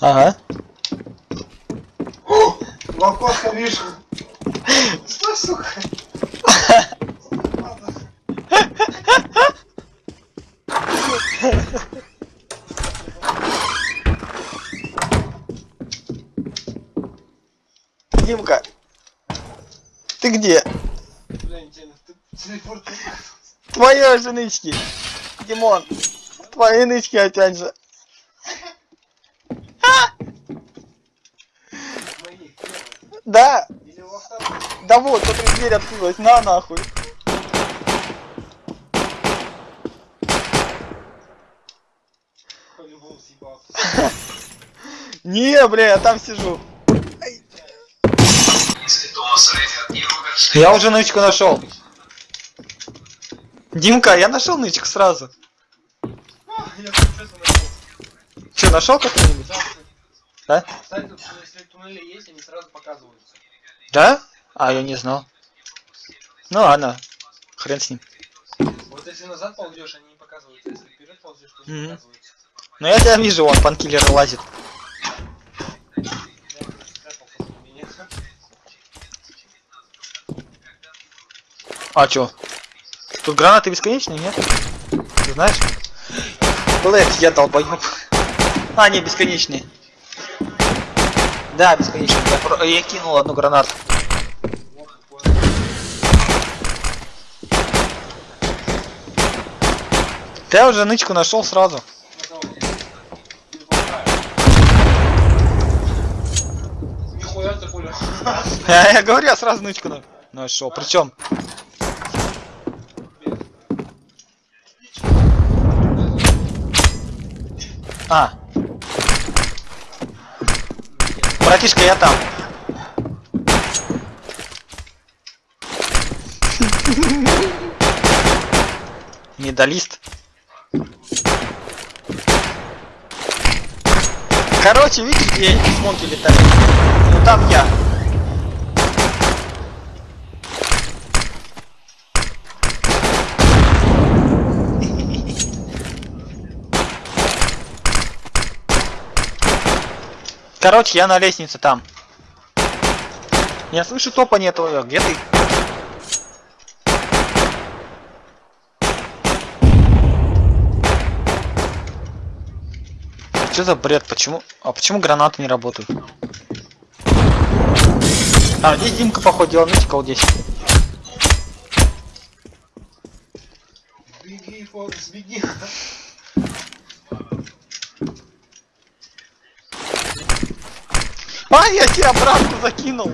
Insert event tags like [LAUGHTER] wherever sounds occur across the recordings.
Ага. В окошко вижу. Что, сука? Димка. Ты где? Твои же нычки. Димон. Твои нычки опять же. Мои первые. Да. Да вот, тут дверь открылась. На нахуй. [LAUGHS] Не, бля, я там сижу. Я уже нычку нашел. Димка, я нашел нычку сразу. А. Че, нашел какой-нибудь? Да, туннели есть, они сразу показываются. Да? А, я не знал. Ну ладно. Хрен с ним. Вот если назад ползешь, они не показываются. Если вперед ползешь, то не показываются. Ну я тебя вижу, вон панкиллер лазит. А чё? Тут гранаты бесконечные, нет? Ты знаешь? Блэк, я долбоёб. А, не, бесконечные. Да, бесконечные. Я, я кинул одну гранату. Да я уже нычку нашел сразу. Ты пуля. Я, [LAUGHS] я говорю, я сразу нычку на- нашел. Причем, а. Братишка, я там. Медалист. Короче, видишь, где эти смоки летают? Ну там я. Короче, я на лестнице там. Я слышу топание твое. Где ты? Что за бред? Почему? А почему гранаты не работают? А, здесь Димка, походу, делал нычкал здесь. Беги, Форекс, беги. А, я тебе обратно закинул.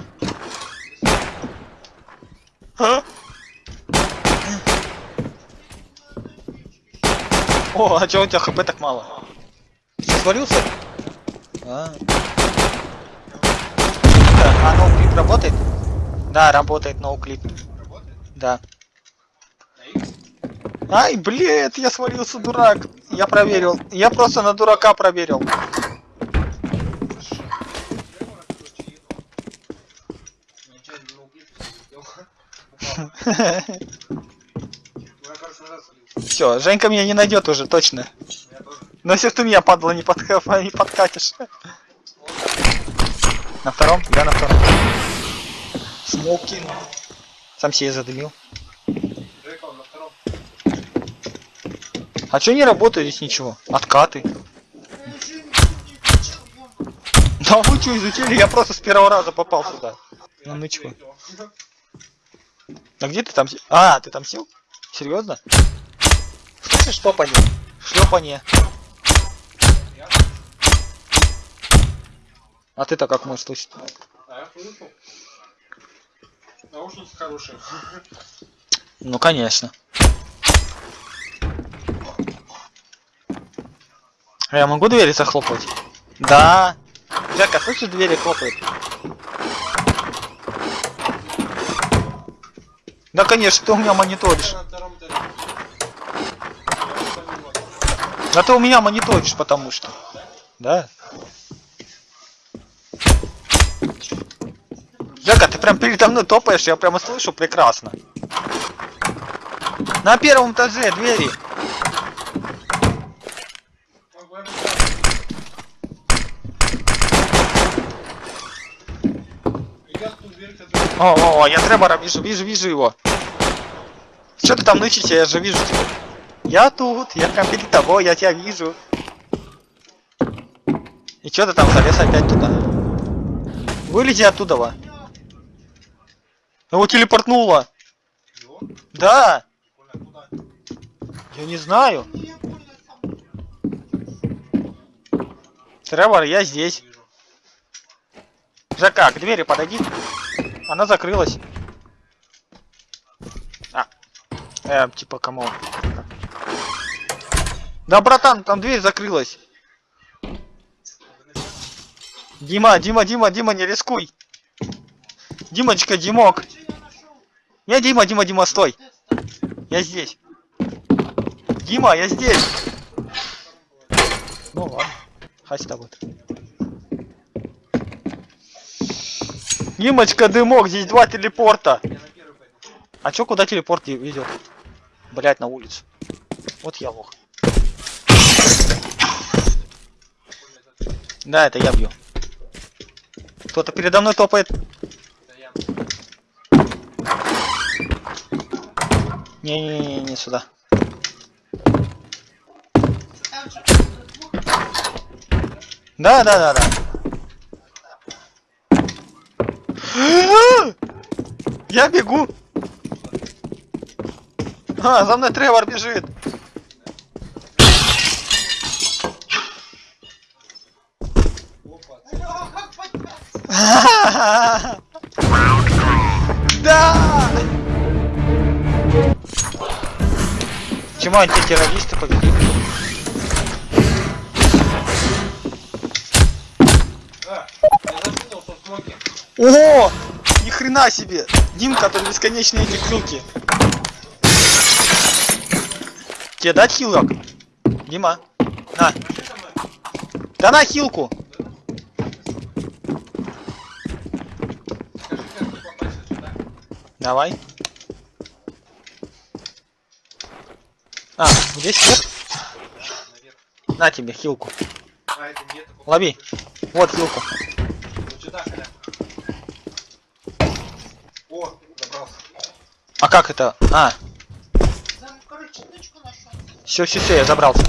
А? О, а чё у тебя хп так мало? Ты свалился? А. Да, а ноуклип работает? Да, работает ноуклип. Да. Ай, блядь, я свалился, дурак. Я проверил. Я просто на дурака проверил. Нечаянно на угле сделал. Упал. Ну, я, короче, назад свалился. Все, Женька меня не найдет уже, точно. Но если ты меня, падла, не, не подкатишь. На втором? Я на втором. Смоук кинул. Сам себе задымил. А чё не работает здесь ничего? Откаты. Да вы что изучили? Я просто с первого раза попал сюда. На нычку. А где ты там А, ты там сел? Серьезно? Слышишь? Шлепанье. Я? А ты-то как можешь слышать? А я слышал. Наушники хорошие. Ну конечно. А я могу двери захлопать? Да. Жека, слышишь, двери хлопают? Да, конечно, ты у меня мониторишь. Да ты у меня мониторишь, потому что. Да. Жека, ты прям передо мной топаешь, я прямо слышу прекрасно. На первом этаже двери. Ой, бля, бля. дверь, которая... О, о, о, я Тревора вижу, вижу, вижу его. Что ты там нычите, я же вижу тебя. Я тут, я прям перед тобой, я тебя вижу. И что ты там залез опять туда? Вылези оттуда, во. Его телепортнуло. Его? Да, я не знаю. Тревор, я здесь. Вижу. Жака, к двери подойди. Она закрылась. А. Э, типа, кому? Да, братан, там дверь закрылась. Дима, Дима, Дима, Дима, не рискуй. Димочка, Димок. Не, Дима, Дима, Дима, стой. Я здесь. Дима, я здесь. Ну ладно. Хай с. Димочка, дымок, здесь два телепорта. А чё, куда телепорт и- ведет? Блять, на улицу. Вот я лох. Да, это я бью. Кто-то передо мной топает. Не-не-не, не сюда. Да, да, да, да. Я бегу. А, за мной Тревор бежит. Да! Чему антитеррористы победили? О! Ни хрена себе! Дим, который бесконечные эти крюки. Тебе дать хилок? Дима. На. Да на хилку! Давай. А, здесь нет? На тебе хилку. А. Лови. Вот хилку. Вот сюда, Коля. О, забрался. А как это? А, все, все, все, я забрался.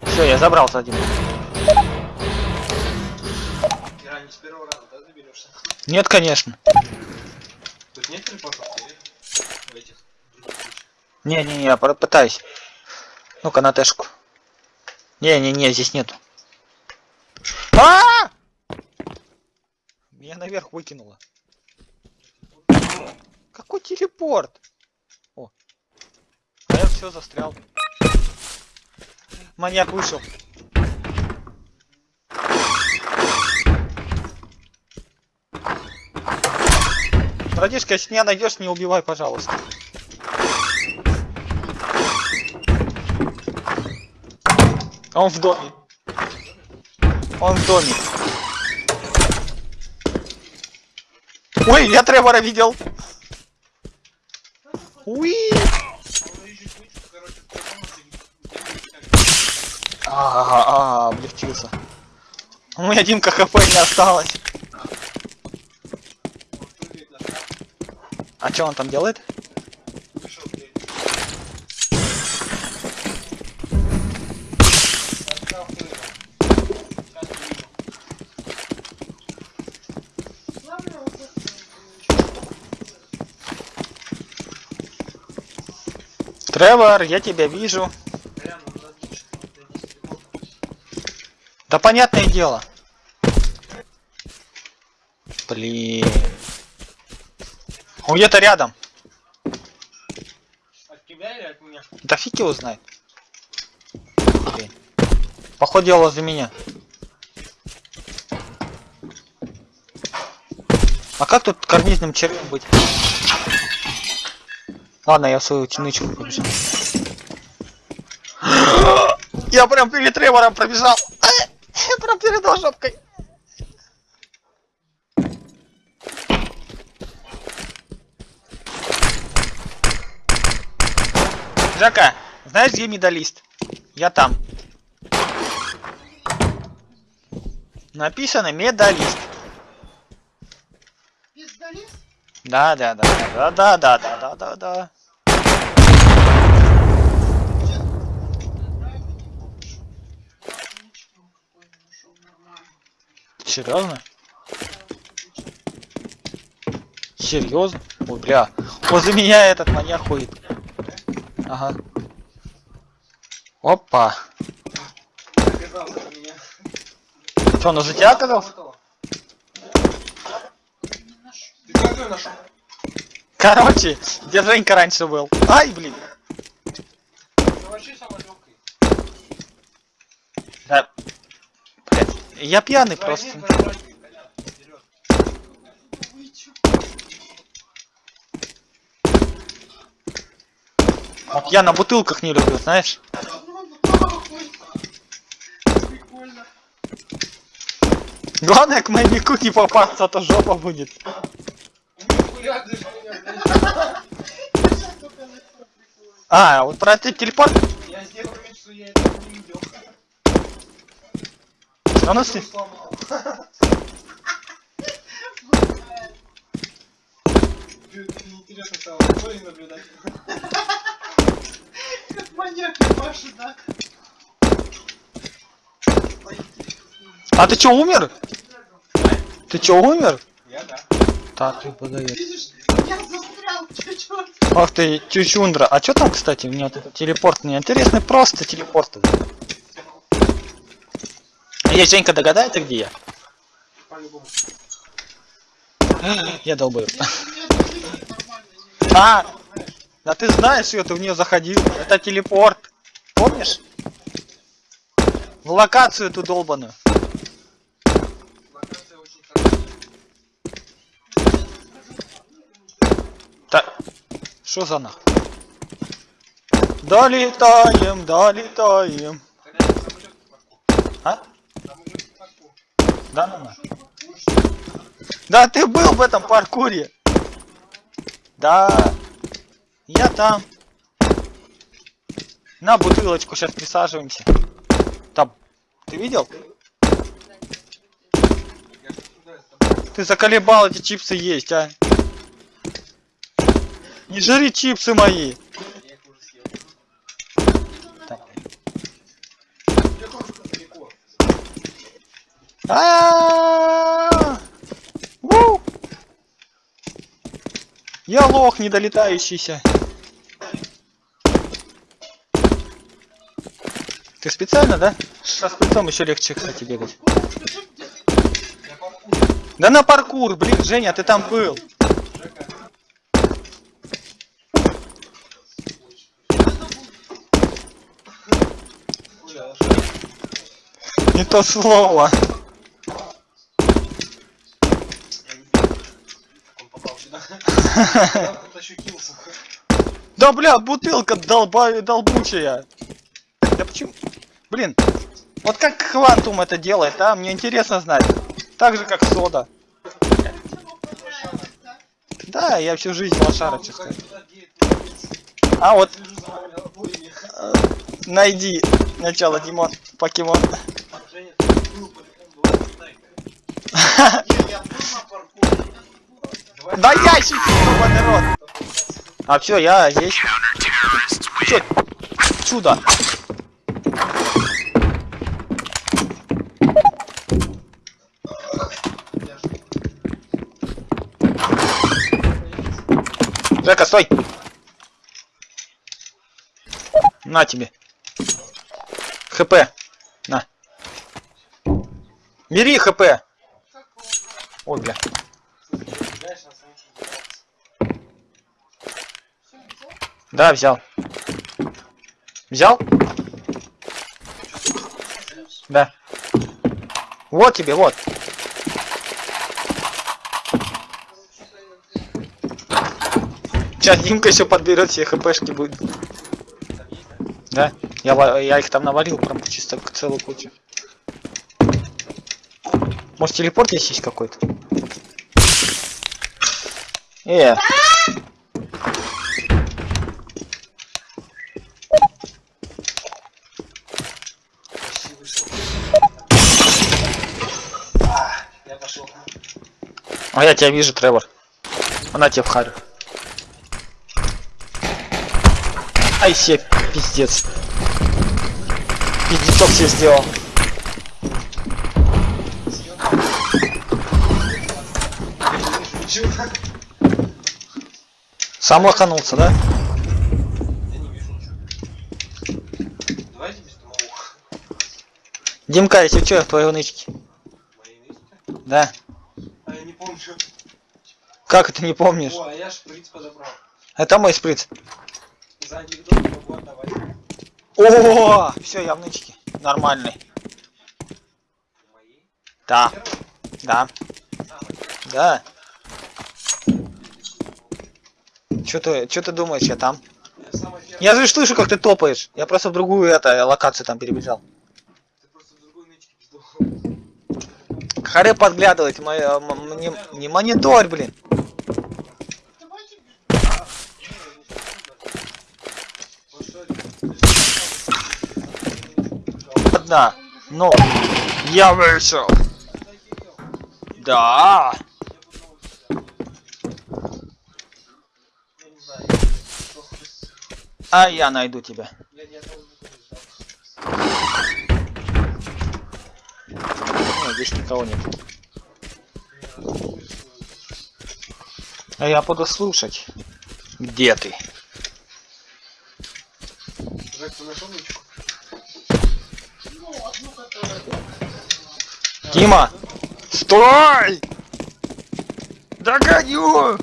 Все, я забрался один. Нет, конечно. Тут нет телепортов? или В этих? Не-не-не, я пытаюсь. Ну-ка, на тэшку. Не-не-не, здесь нету. А! Меня наверх выкинуло. Какой телепорт? О. А я все застрял. Маньяк вышел. Братишка, если меня найдешь, не убивай, пожалуйста. Он в доме. Он в доме. Ой, я Тревора видел. Уи. Искали. А, а, облегчился. У меня Димка хп не осталось. А что он там делает? вышел в дверь. На шкаф прыгнул. Сейчас увижу. Главное, вот это. Тревор, я тебя вижу. Да понятное дело. Блин. Он где-то рядом. От тебя или от меня? Да фиг его знает. Блин. Походу дело за меня. А как тут карнизным червем быть? Ладно, я свою тянучку побежал. [GASPS] Я прям перед Тревором пробежал. [LAUGHS] Я прям перед его жопкой. Жака, знаешь, где медалист? Я там. Написано медалист. Медалист? Да, да, да, да, да, да, да, да, да, да. Серьезно? Серьезно? Ой, бля. Возле меня этот маньяк ходит. Ага. Опа. Что, он уже тебя нашел? Короче, где Женька раньше был? Ай, блин. Это вообще самое легкое. Да. Блядь, я пьяный просто. Вот я на бутылках не люблю, знаешь? Главное к маньяку не попасться, а то жопа будет. А, вот про этот телепорт? Я сделал вид, что я этого не видел. А ну си- Сломал. Чё-то неинтересно стало. Кто и наблюдать? Как маньяк ебашит, да? А ты чё, умер? Ты чё, умер? Я да. Так, ты подает. Ах ты, чучундра. А чё там, кстати, мне вот этот телепорт не интересный, просто телепорт. Есть Женька догадается, где я? Я долбаю. А, да ты знаешь ее, ты в нее заходил. Это телепорт. Помнишь? В локацию эту долбаную. Так. Что за нах? Долетаем, долетаем. Да, ну на. Да ты был в этом паркуре. Да. Я там. На бутылочку сейчас присаживаемся. Там. Ты видел? Ты заколебал эти чипсы есть, а? Не жри чипсы мои. Я их уже съел. Так. Я тоже далеко. А-а-а! Ву! Я лох недолетающийся. Ты специально, да? Со спецом еще легче, кстати, бегать. Да на паркур, блин, Женя, ты там был. Не то слово. Я не знаю, как он попал сюда. Я тут ощутился. Да бля, бутылка долба... долбучая. Да почему? Блин, вот как Квантум это делает, а? Мне интересно знать. Так же, как сода. Да, я всю жизнь лошара, честно. А вот, э, найди начало, Димон, покемон. [LAUGHS] Да ящики, ебаный рот. А все, я здесь. Чё? Чудо. Я ж- Жека, стой! На тебе. ХП. На. Бери ХП. Ой, бля. Знаешь, на самом деле, Да, взял. Взял? Да. Вот тебе, вот. Сейчас Димка еще подберет все хпшки будет. да? Я, я их там навалил прям чисто к целую кучу. Может телепорт есть какой-то? Э, а я тебя вижу, Тревор. Она тебе в харю. Ай, се, пиздец. Пиздецок себе сделал. Сам лоханулся, да? Димка, если что, твои нычки. Мои нычки? Да. А я не помню. Как это не помнишь? О, а я шприц подобрал. Это мой сприц. За анекдот отдавать. О, все, я в нычке. Нормальный. Мои? Да, Первый? да, Самый. да. Что ты, что ты думаешь, я там? Я. Я же слышу, как ты топаешь. Я просто в другую это локацию там перебежал. Харе подглядывать, мой, не, не монитор, блин. Давайте без- Вот что Одна. Но я вышел. Да. А я найду тебя. Я ни одного не ждал. Ну, здесь никого нет. А я буду слушать. Где ты? Дима! Стой! Догоню!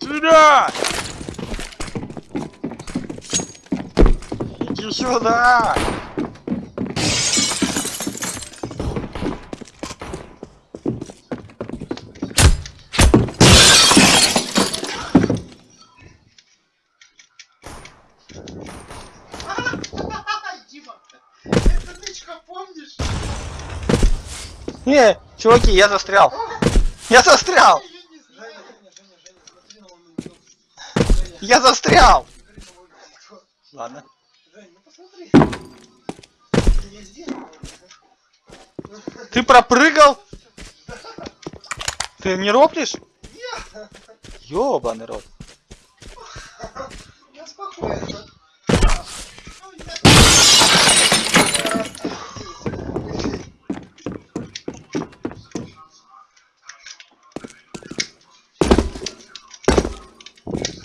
Сюда! Иди сюда! Не, чуваки, я застрял. Я застрял! Я застрял! Ладно. Ты пропрыгал? Ты не роплишь? Ёбаный рот.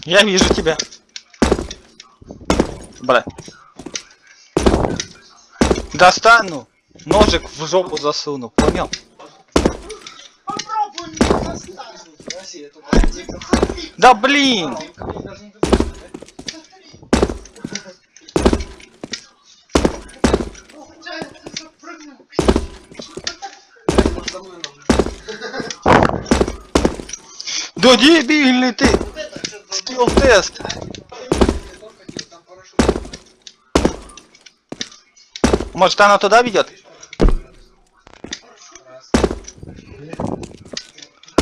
Я вижу тебя. Бля. Достану. Ножик в жопу засуну, понял? Да блин! Да дебильный ты! Скилл тест! Может она туда ведет?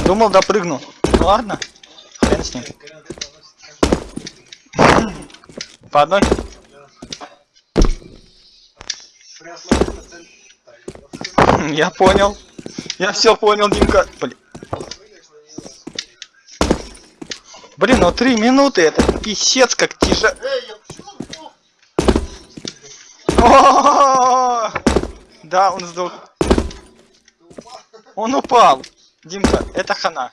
Думал допрыгну. Ну ладно. Хрен с ним. По одной? Я понял. Я все понял, Димка. Блин. прыгаешь на нее. Блин, ну три минуты, это писец как почему сдох? Да, он сдох. Он упал. Димка, это хана.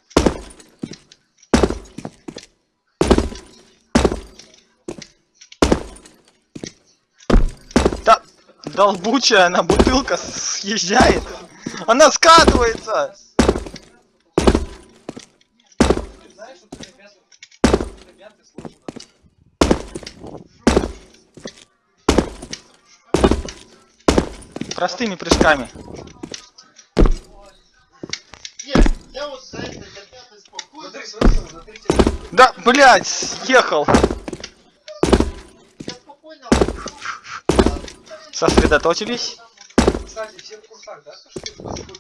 Да, долбучая она бутылка съезжает. Она скатывается. Простыми прыжками. Нет, я вот за это ребята спокойно. Смотри, смотри, смотри, смотри. Да, блядь, съехал. Я спокойно. Сосредоточились. Кстати, все в курсах, да? То, что ты по такой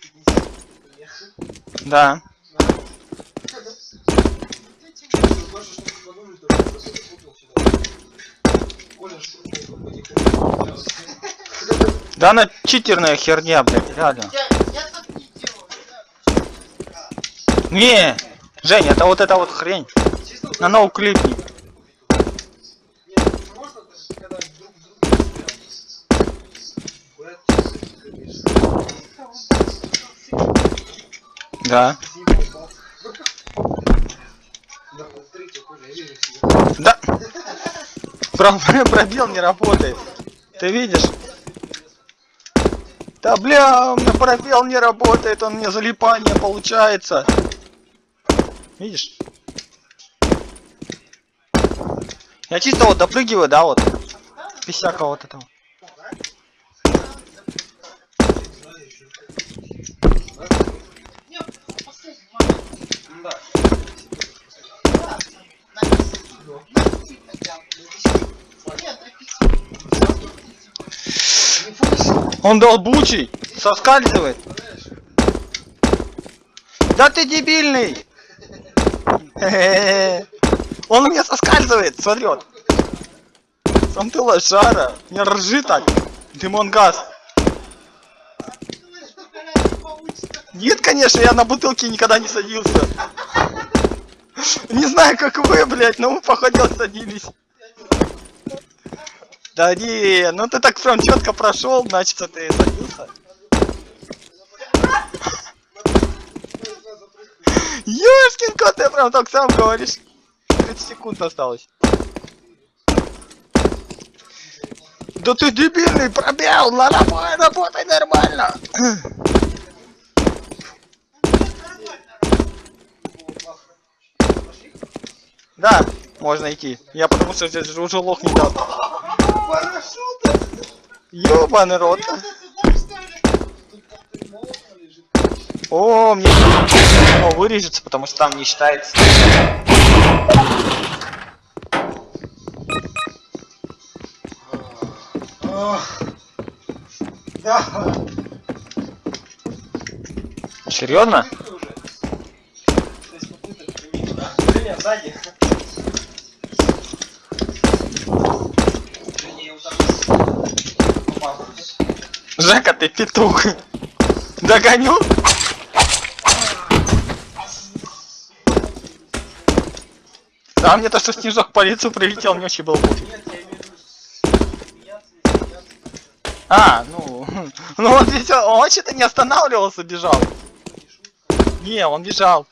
50 Да. Главное, чтобы не подумали, что я просто запутал сюда. Коля шутил потихоньку. Да она читерная херня, блядь, реально. Не Жень, это вот эта вот хрень. Чисто вот На ноу клипни. Нет, можно, когда друг друга прям. Курят чисто, конечно. Да. Да. [LAUGHS] Пробел не работает. Ты видишь? Да бля, у меня пробел не работает, он мне залипание получается. Видишь? Я чисто вот допрыгиваю, да, вот. Без всякого вот этого. Нет, последний момент. Да. Да, написано. Напиши хотя бы. Нет, напиши. Он долбучий, соскальзывает. Да ты дебильный! [LAUGHS] Он у меня соскальзывает, смотри вот. Сам ты лошара, не ржи так. Димон газ. Думаешь, что блядь, не получится? Нет, конечно, я на бутылке никогда не садился. Не знаю, как вы, блядь, но мы походил садились. Да не, ну ты так прям четко прошел, значит, ты садился. Ёшкин кот, ты прям так сам говоришь. 30 секунд осталось. Да ты дебильный, пробел, на работай, работай нормально. Да, можно идти. Я потому что здесь уже лох не дал. Парашют! Ёбаный рот. О, мне О, вырежется, потому что там не считается. Серьезно? Сзади. Женя, я вот так вот попал. Жека, ты петух. Догоню? А мне то, что снежок по лицу прилетел, мне вообще было пофиг. Не. А, ну, [LAUGHS] ну он здесь, он что-то не останавливался, бежал. Не, он бежал.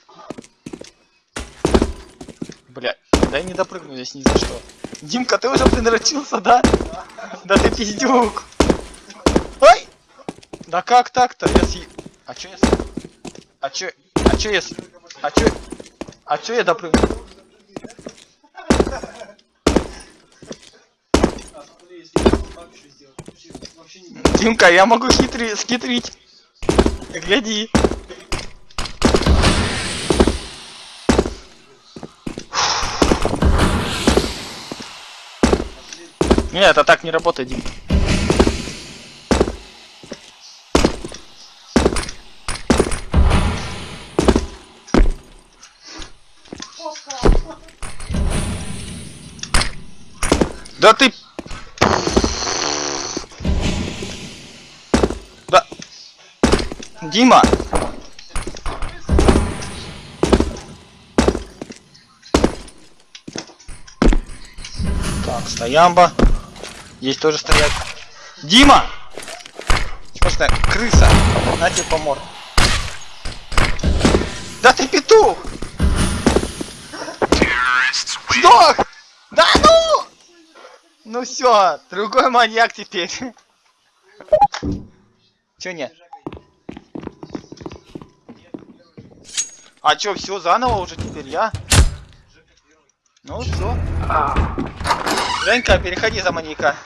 Бля, да я не допрыгну здесь ни за что. Димка, ты уже придрочился, да? Да ты пиздюк. Да как так-то? Я съ... А чё я... с- А чё... А чё я... А чё... А чё я допрыгну? Смотри, если я вот так еще сделать, вообще, вообще не будет. Димка, я могу хитри... скитрить. Гляди. Не, это так не работает, Дим. Да ты... Да... Дима! Так, стоямба. Здесь тоже стоять. Дима! Просто крыса. На тебе помор. Да ты петух! Сдох! Ну! Все, другой маньяк теперь. Чё нет? А чё, все заново уже теперь я? Ну все. Женька, переходи за маньяка.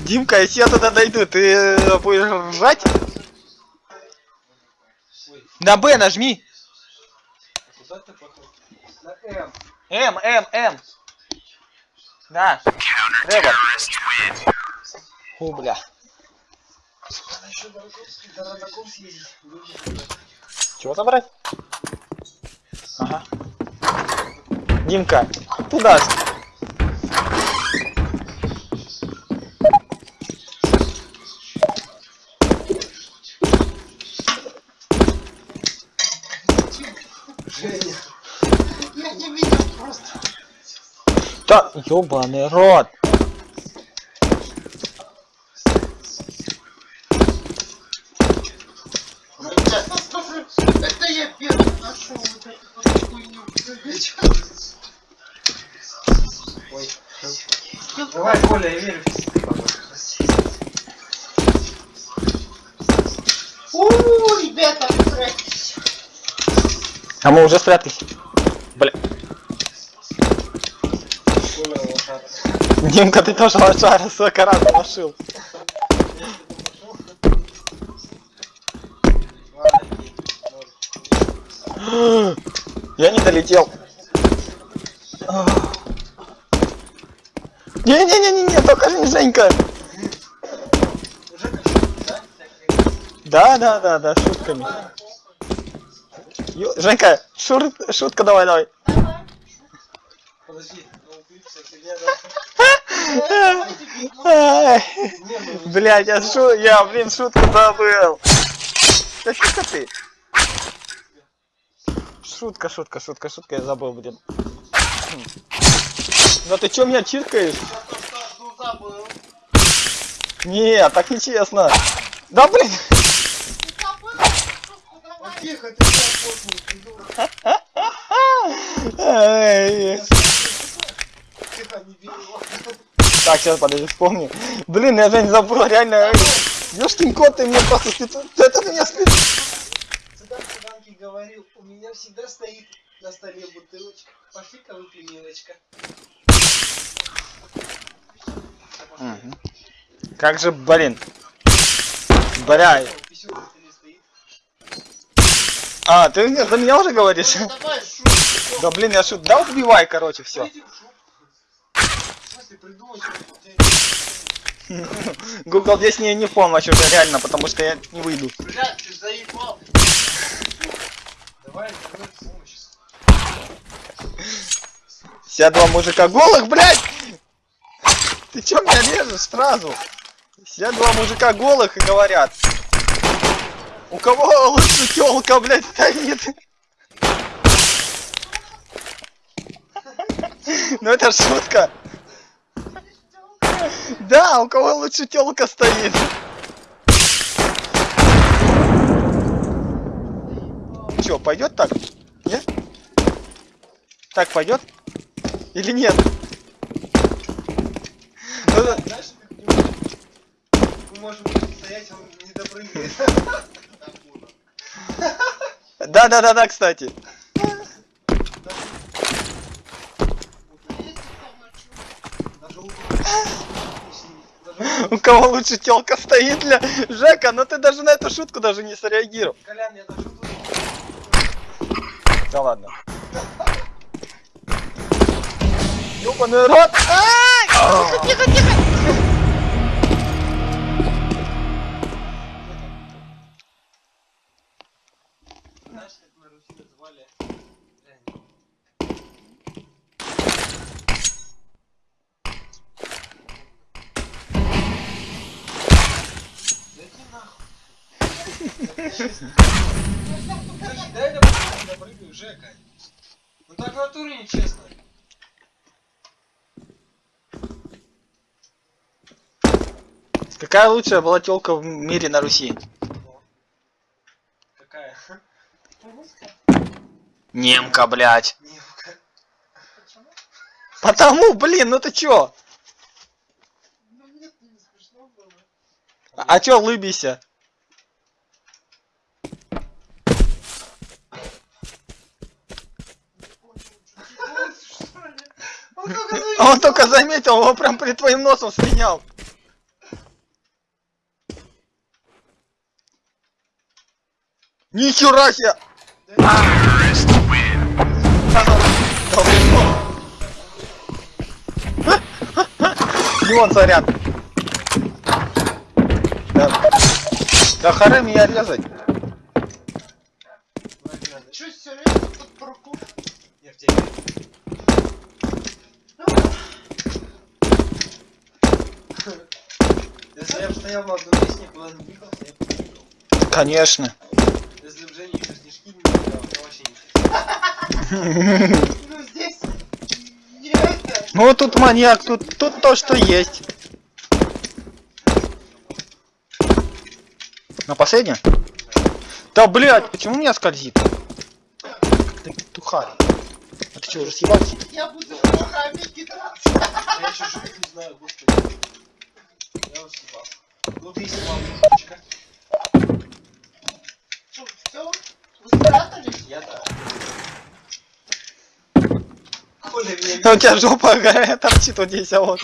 Димка, если я туда дойду, ты будешь ржать? На Б нажми. М. М, М. Да. Тревор. Фу, бля. Чего забрать? Ага. Димка, туда. Женя. Я не видел просто. Да, ёбаный рот. Это я первый нашел вот эту вот хуйню. Ой. Давай, Коля, я верю. Ууу, ребята, прячьтесь. А мы уже спрятались. Бля. Коля, лошара. Димка, ты тоже лошара, сколько раз. Может. Я не долетел. Не-не-не-не, только не Женька. Да? Да, да, да, да, шутками. Ё- Женька, шур- шутка давай, давай. Подожди, Блядь, я шу, я, блин, шутку забыл. Да фига ты. Шутка, шутка, шутка, шутка, я забыл, блин. Да ты чё меня чиркаешь? Не, так нечестно. Да блин. Тихо, ты сейчас после придурок. Ай. Тихо, не бери его. Так, сейчас подожди, вспомню. Блин, я же не забыл, реально. Ёшкин кот, ты мне просто спит- Это меня спит. Цыган цыганке говорил, у меня всегда стоит на столе бутылочка. Пошли-ка выпей, милочка. Мгм. Как же, блин. Бля. А, ты за меня уже говоришь? Ну. Да блин, я шут. Да убивай, короче, все. Google здесь не, не помощь уже реально, потому что я не выйду. Блядь, ты заебал. Давай, давай. Все два мужика голых, блядь! Ты чё меня режешь сразу? Все два мужика голых и говорят. У кого лучше телка, блядь, стоит? [LAUGHS] Ну это шутка. Да, у кого лучше телка стоит. Чё, пойдет так? Нет? Так пойдет? Или нет? Ну, да- Знаешь, как мы- мы можем стоять, он не допрыгает. Да, да, да, да, кстати. Даже лучше. Даже У кого лучше телка стоит для Жека, ну ты даже на эту шутку даже не среагировал. Колян, я даже тут. Да ладно. Ёбаный рот! Тихо, тихо, тихо! Слушай, дай я допрыгаю, Жека. Ну так в натуре нечестно. Какая лучшая была телка в мире на Руси? Какая? Немка, блядь. Немка. Почему? Потому, блин, ну ты чё? Ну нет, не смешно было. А, а чё лыбися? А только заметил, он прям перед твоим носом слинял. Нихера себе! Димон, сорян. Да, да харе меня резать. Чё, серьезно, тут паркур? Я в тебе. Если я бы стоял на одном месте, никуда не двигался, я бы побегал. Конечно. Если бы Женя еще снежки не видел, я вообще не Ну здесь. Ну тут маньяк, тут, тут то, что есть. На последнее? Да блять, почему меня скользит? Ты петухарь. А ты что, уже съебался? Я буду руками кидаться. Я еще не знаю, господи. Я съебался. Ну ты снимал немножечко. Что, все? Вы спрятались? Я да. У тебя жопа торчит вот здесь, а вот.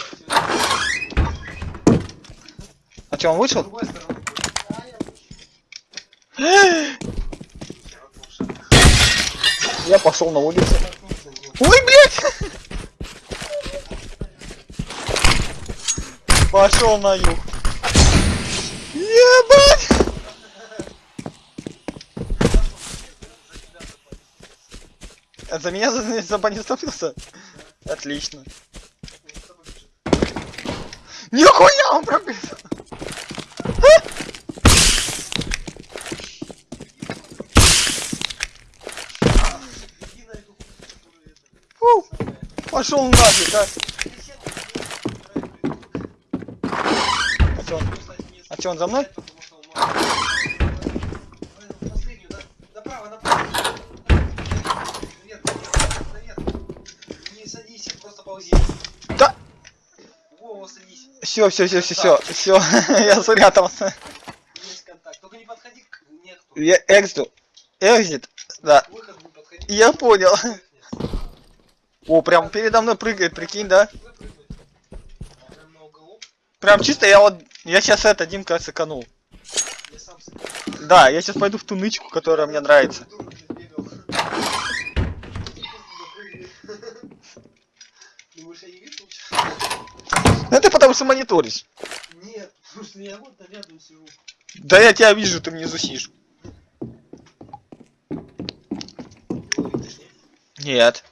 А что, он вышел? я пошел на улицу. Ой, блядь! Пошел на юг. Ебать! За меня за, за бани стопился? Отлично. Нихуя он пробил! Иди на эту хуйню, которую это, Фу, самое. пошел нафиг. А А он за мной? Да? Все, все, все, все, все, все, [LAUGHS] я спрятался. Я экзит, экзит, да, я понял. О, прям передо мной прыгает, прикинь, да? Прям чисто я вот, я сейчас это, Димка, сэканул. Я сам Да, я сейчас пойду в ту нычку, которая мне нравится. Ну это потому что мониторишь. Нет, потому что я вот рядом сижу. Да я тебя вижу, ты. Его видишь, нет?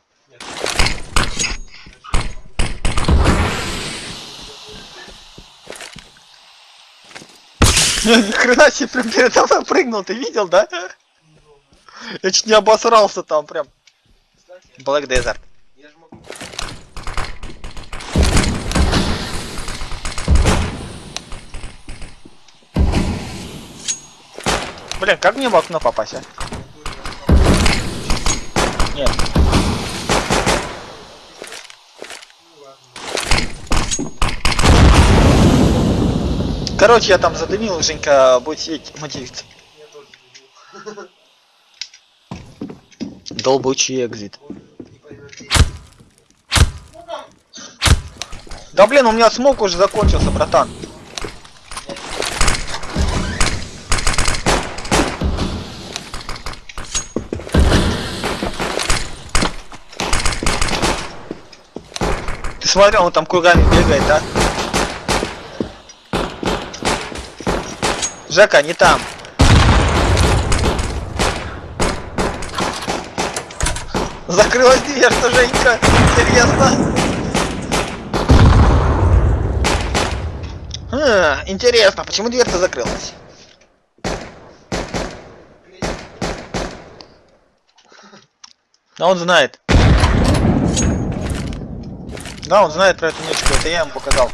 Ни хрена себе передо мной прыгнул, ты видел, да? Я чуть не обосрался там прям. Black Desert. Блин, как мне в окно попасть, а? Нет. Короче, я там задымил, Женька будет сидеть материться. Долбучий экзит. Да блин, у меня смог уже закончился, братан. Ты смотрел, он там кругами бегает, да? Жека, не там. Закрылась дверь, что Женька? Интересно. Хм, интересно, почему дверца закрылась? Да он знает. Да, он знает про эту нычку, это я ему показал.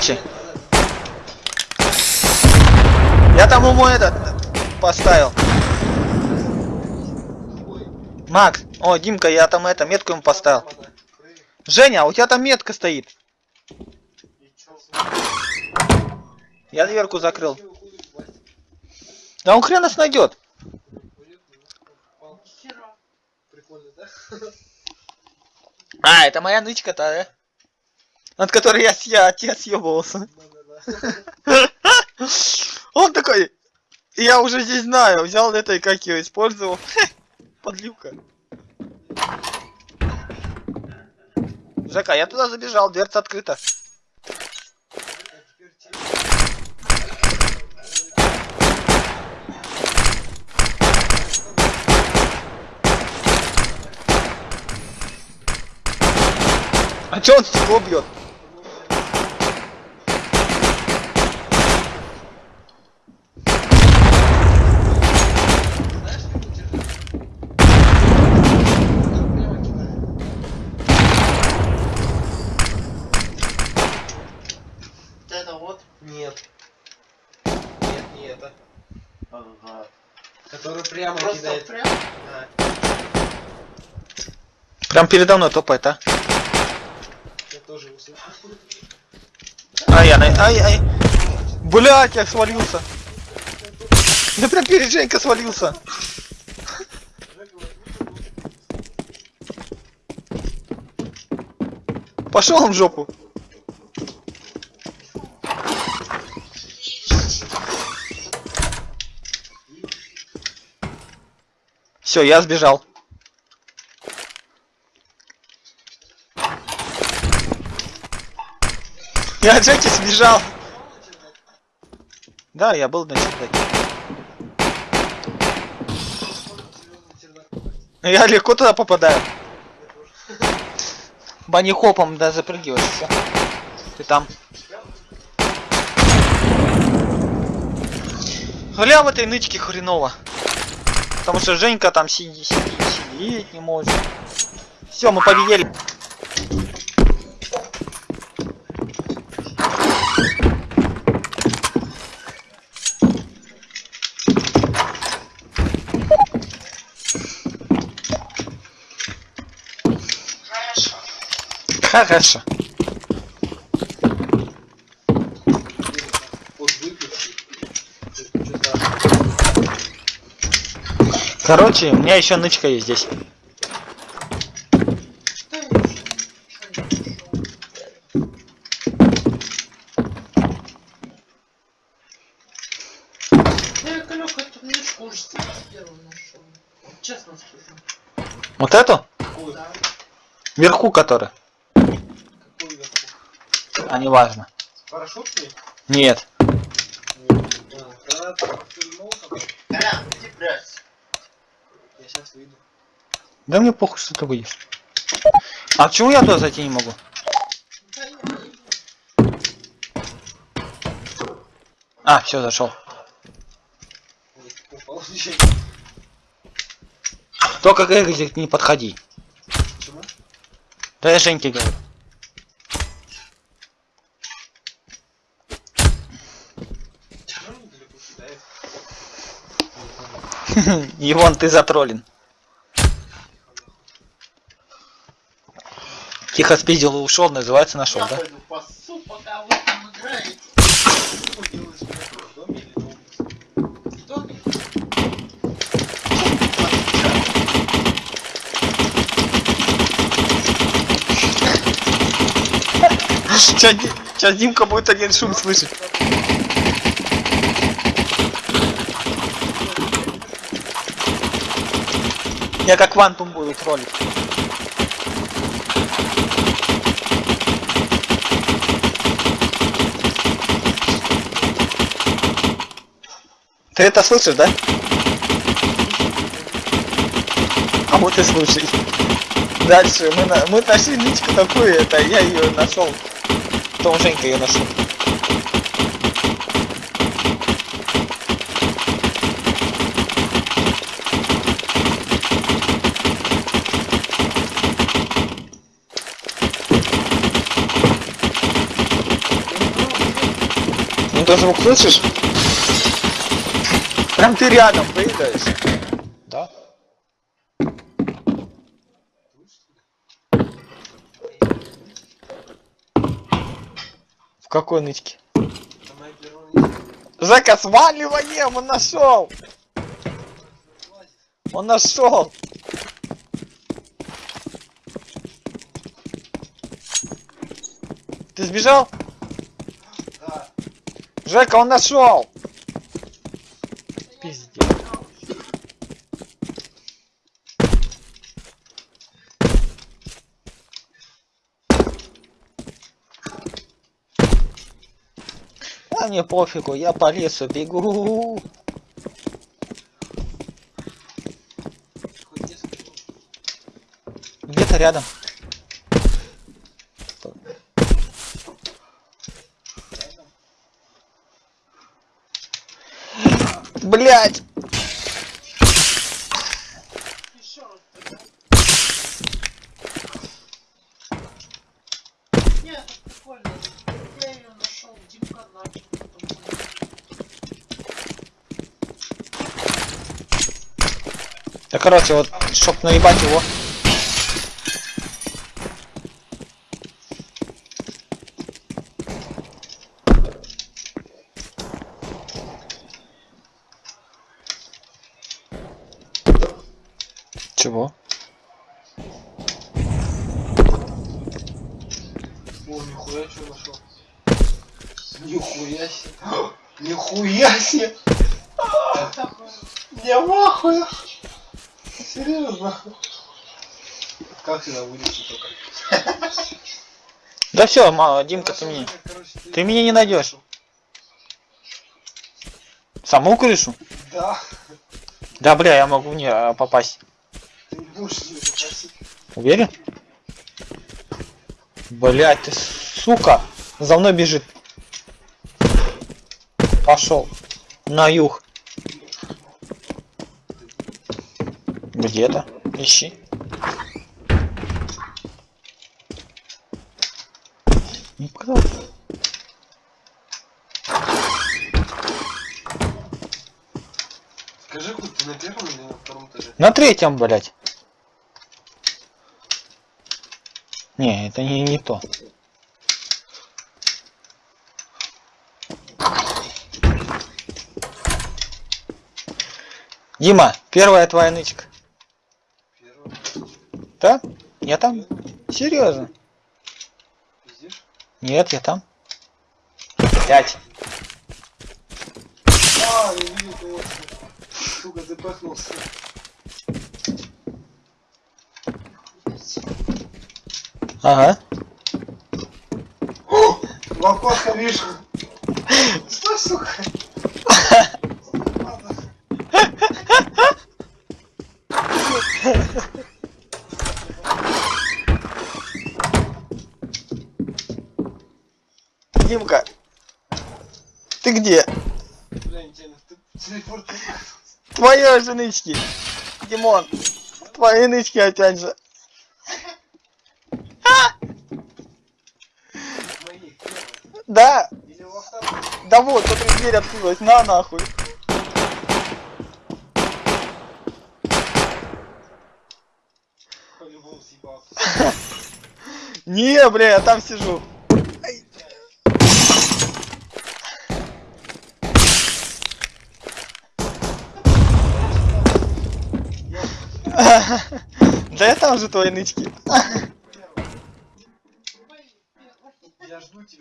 Короче, я там ему этот поставил. Макс, о, Димка, я там это, метку ему поставил. Женя, а у тебя там метка стоит. Я дверку закрыл. Да он хрен нас найдет. А, это моя нычка-то, да? Над которой я, я, я съебывался. Да-да-да. Он такой, я уже здесь знаю, взял это и как ее использовал. Подлюка. Жека, я туда забежал, дверца открыта. А чё он стекло бьет? Знаешь, как это чердак? Там прямо кидает. Вот это вот. Нет. Нет, не это. Ага. Который прямо Просто кидает. прям. Да. Прям передо мной топает, а? Я тоже слышу. Ай, ай, ай, ай. Блять, я свалился. Я прям перед Женькой свалился. Пошел он в жопу. Все, я сбежал. Я от сбежал. Да, я был на чердаке. Я легко туда попадаю. Банихопом, да, запрыгиваешь, все. Ты там. Гля в этой нычке хреново. Потому что Женька там сидит, сидит, сидеть не может. Все, мы победили. Хорошо. Вот Короче, у меня еще нычка есть здесь. Что я еще ничего не нашел? Да я колек эту книжку уже самый первый нашел. Честно скажу. Вот эту? Да. Вверху которая. Какой вверху? А не важно. Парашютный? Нет. Нет. А, Когда ты повернул там, Колян, иди брать. я сейчас выйду. Да мне похуй, что ты выйдешь. А почему я туда зайти не могу? А, все, зашел. Только к Экзит не подходи. Почему? Да я Женьке говорю. Почему он недалеко кидает? [LAUGHS] И вон ты затроллен. Тихо спиздил и ушел, называется нашел, да? пасу. Сейчас Димка будет один шум слышать. Я как вантум буду троллить. Ты это слышишь, да? А вот и слушай. Дальше мы, на, мы нашли нычку такую, это я ее нашел. Том Женька ее нашел. Ну ты звук слышишь? Прям ты рядом прыгаешь. Да? В какой нычке? Жека, сваливаем, он нашел! Он нашел! Ты сбежал? Да. Жека, он нашел! мне пофигу, я по лесу бегу. Где-то рядом. Блять! Короче, вот, чтоб наебать его. Чего? О, нихуя что нашел. Нихуя себе. [GASPS] Нихуя себе. [LAUGHS] Я в ахуе. Серьезно. Как сюда вылезти только? Да все, мало, Димка, ты мне. Ты меня не найдешь. Саму крышу? Да. Да, бля, я могу не а, попасть. Ты можешь не. Уверен? Блять, ты сука! За мной бежит. Пошел. На юг. Где-то. Ищи. Не. Скажи, хоть ты на первом или на втором этаже? На третьем, блять. Не, это не, не то. Дима, первая твоя нычка. Да? Я там? Серьезно? Нет, я там. Пять. А, я того, что... Сука, ты пахнулся. Ага. В окошко вижу. Что, сука? Ладно. Ты где? Твоя же нычки. Димон, твои нычки опять же. первых. Да, да вот, смотри, дверь открылась, на нахуй. [LAUGHS] Не, бля, я там сижу. Да я там же твои нычки.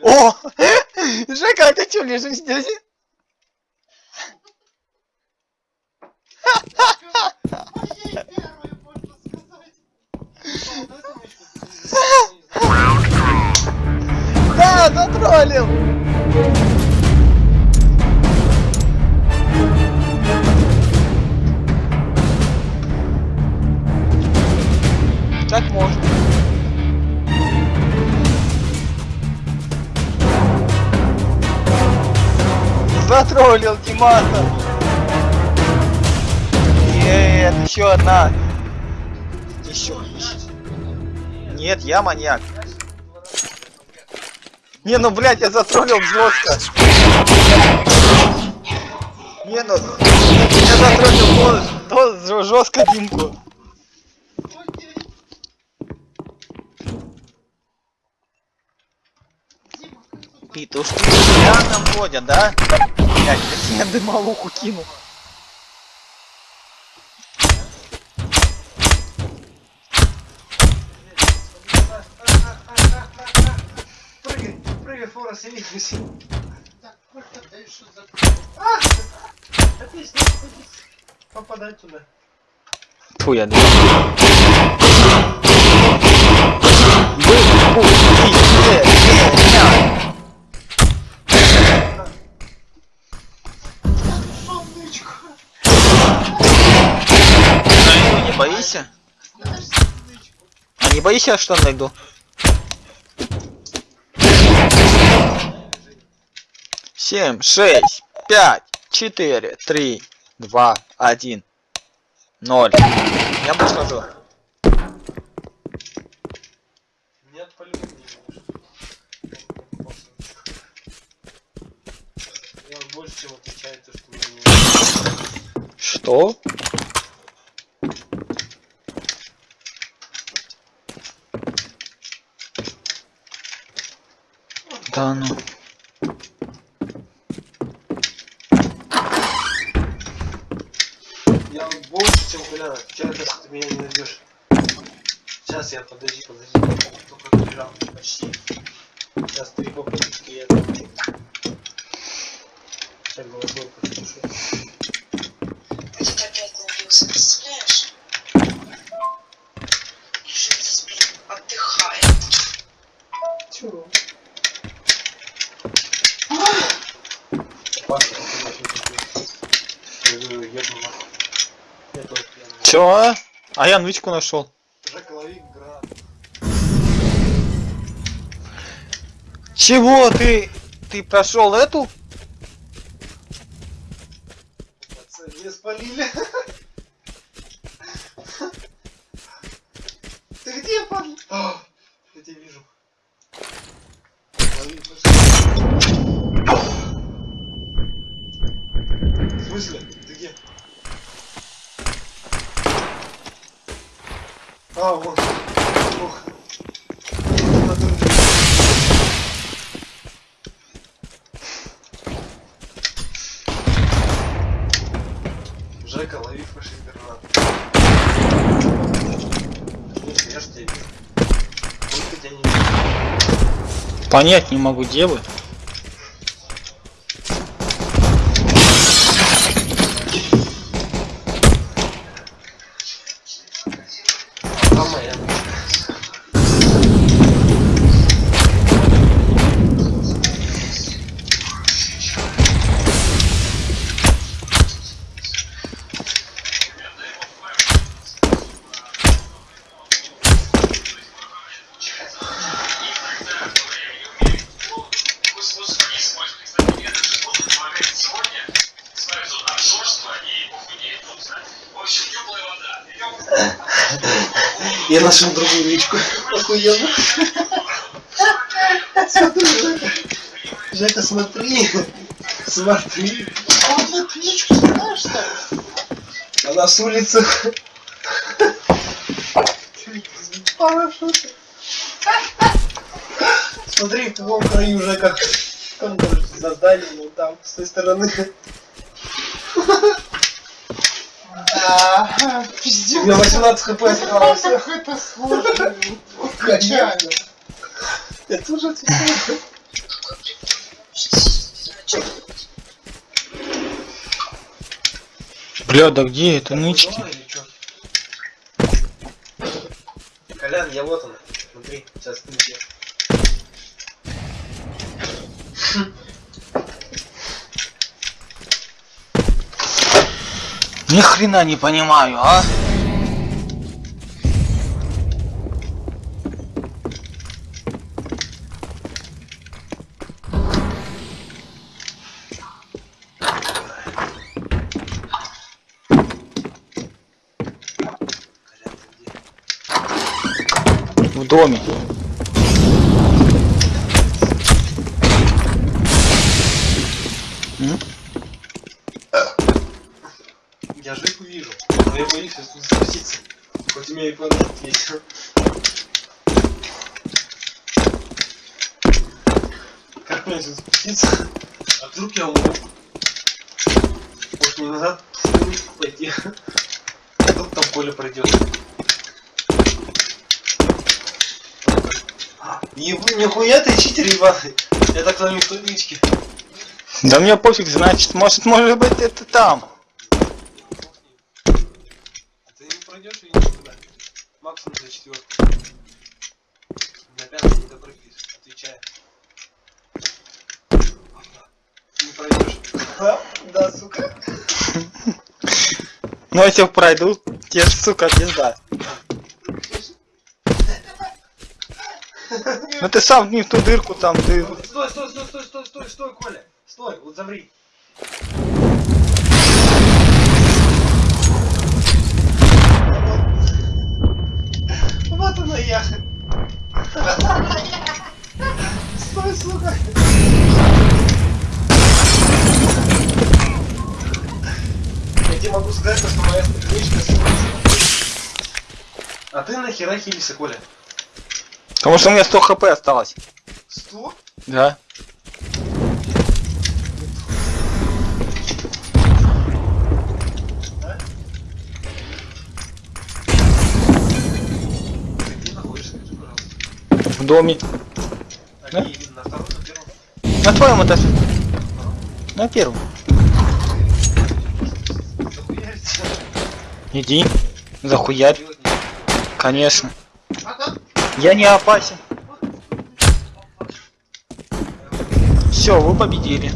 О! [LAUGHS] Жека, а ты чё лежишь здесь? Я маньяк. Не, ну блять, я затроллил жестко. Не, ну я затроллил жестко Димку. Тут Петушки рядом ходят, да? Блять, я дымовуху кину. Прыгай, фора, сиди. Так, сколько ты еще за... А ним попадать туда. Фу, я думаю. Боишься? А не боишься, что найду? Семь, шесть, пять, четыре, три, два, один, ноль. Я подхожу. Нет, по-любому не. Я больше чем отвечаю, то, что меня не Что? Да ну. Я то, что ты меня не найдешь. Сейчас я, подожди, подожди. Только добежал почти. Сейчас три попытки, я научу. Сейчас голосовой послушаю. Чё? А я нычку нашел. Чего ты? Ты прошел эту? Пацаны, спалили. Ты где, падла? А, Я тебя вижу. В смысле? Ты где? А, вот. Ох. Жека, лови я ж тебя вижу. Только тебя не. Понять не могу, где вы. Смотри. А вот эту птичку знаешь, что ли? Она с улицы. Парашюты. Смотри, в твоем краю Жека. Там, короче, за зданием, вот там, с той стороны. Да, У меня пиздец. 18 хп осталось. Это сложно. Качаю. Я тоже отвечаю. Бля, да где это нычки? Чё? Колян, я вот он. Смотри, сейчас ты где. Ни хрена не понимаю, а? М? Я Жеку вижу, но я боюсь спуститься. Хоть у меня и планшет есть. Как мне сейчас спуститься? А вдруг я умру? Может мне назад пойти? Вдруг там Коля пройдет. Не вы, нихуя ты читер ебаный. Я так на той нычке. Да мне пофиг, значит, может, может быть, это там. А ты не пройдешь и никуда. Максимум за четвертый. На пятый не допрыгнешь, отвечаю. Не пройдешь. Да, сука. [LAUGHS] Ну, если пройду, тебе, сука, пизда. Ну ты сам не в ту дырку там, ты... Ну, стой, стой, стой, стой, стой, стой, стой, Коля. Стой, вот замри. Вот она я. Стой, сука. Я тебе могу сказать, что моя страничка А ты нахера хилиса, Коля? Потому что у меня 100 хп осталось. Сто? Да. В доме. Да? На втором, на? На твоем этаже. На первом. Иди. Захуярь. Конечно. Я не опасен. Все, вы победили.